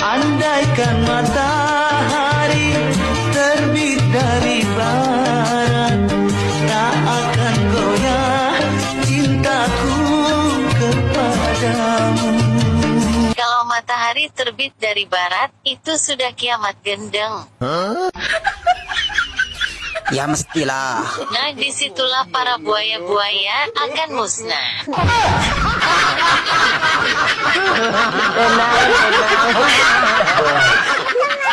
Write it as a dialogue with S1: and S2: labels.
S1: Andaikan matahari terbit dari barat Tak akan goyah cintaku kepadamu
S2: Kalau matahari terbit dari barat, itu sudah kiamat gendeng.
S3: Ya mestilah.
S2: Nah, di situlah para buaya-buaya akan musnah.
S4: Tenang, tenang.